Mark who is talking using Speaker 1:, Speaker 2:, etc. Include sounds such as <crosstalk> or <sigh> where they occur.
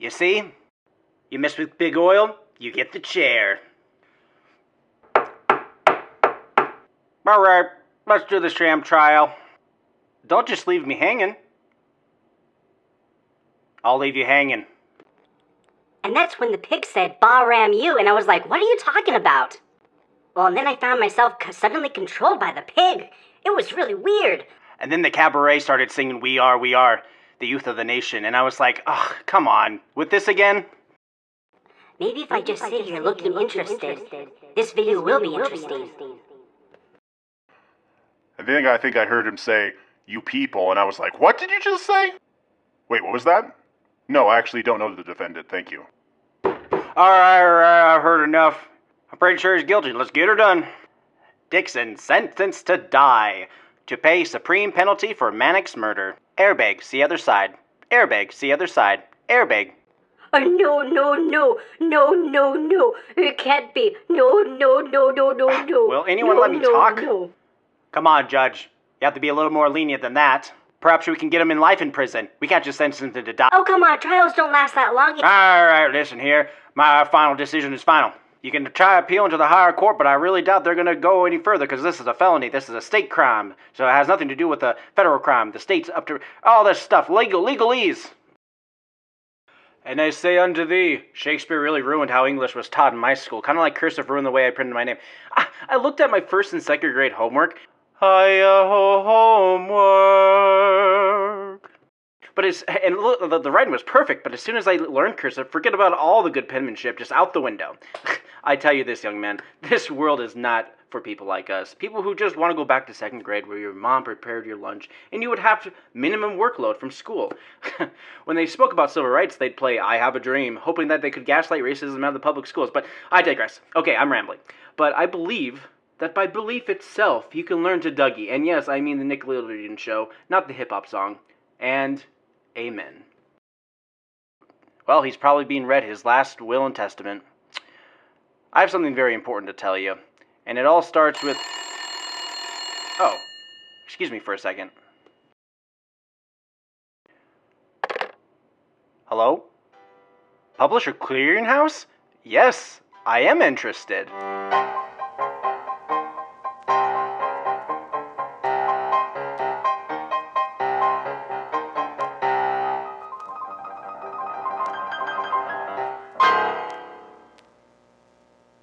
Speaker 1: You see? You mess with big oil, you get the chair. Alright, let's do the sham trial. Don't just leave me hanging. I'll leave you hanging.
Speaker 2: And that's when the pig said, Bah ram you, and I was like, what are you talking about? Well, and then I found myself suddenly controlled by the pig. It was really weird.
Speaker 1: And then the cabaret started singing We Are, We Are, the youth of the nation. And I was like, ugh, come on. With this again?
Speaker 2: Maybe if I just sit here looking interested, this video will be interesting.
Speaker 3: I think I think I heard him say, "You people," and I was like, "What did you just say?" Wait, what was that? No, I actually don't know the defendant. Thank you.
Speaker 1: Alright, alright, I've heard enough. I'm pretty sure he's guilty. Let's get her done. Dixon sentenced to die to pay supreme penalty for Mannix murder. Airbag, see other side. Airbag, see other side. Airbag.
Speaker 2: Oh, no, no, no, no, no, no. It can't be. No, no, no, no, no, ah, no.
Speaker 1: Will anyone
Speaker 2: no,
Speaker 1: let me
Speaker 2: no,
Speaker 1: talk?
Speaker 2: No.
Speaker 1: Come on, Judge. You have to be a little more lenient than that. Perhaps we can get him in life in prison. We can't just sentence him to die.
Speaker 2: Oh, come on. Trials don't last that long.
Speaker 1: Alright, listen here. My final decision is final. You can try appealing to the higher court, but I really doubt they're going to go any further because this is a felony. This is a state crime. So it has nothing to do with a federal crime. The state's up to all this stuff. Legal, legalese. And I say unto thee, Shakespeare really ruined how English was taught in my school. Kind of like Cursive ruined the way I printed my name. I, I looked at my first and second grade homework. Hiya ho homework. But it's and look, the, the writing was perfect. But as soon as I learned cursive, forget about all the good penmanship, just out the window. <laughs> I tell you this, young man, this world is not for people like us. People who just want to go back to second grade where your mom prepared your lunch and you would have minimum workload from school. <laughs> when they spoke about civil rights, they'd play I Have a Dream, hoping that they could gaslight racism out of the public schools. But I digress. Okay, I'm rambling. But I believe that by belief itself, you can learn to Dougie. And yes, I mean the Nickelodeon show, not the hip hop song. And amen. Well, he's probably being read his last will and testament. I have something very important to tell you, and it all starts with. Oh, excuse me for a second. Hello? Publisher Clearinghouse? Yes, I am interested.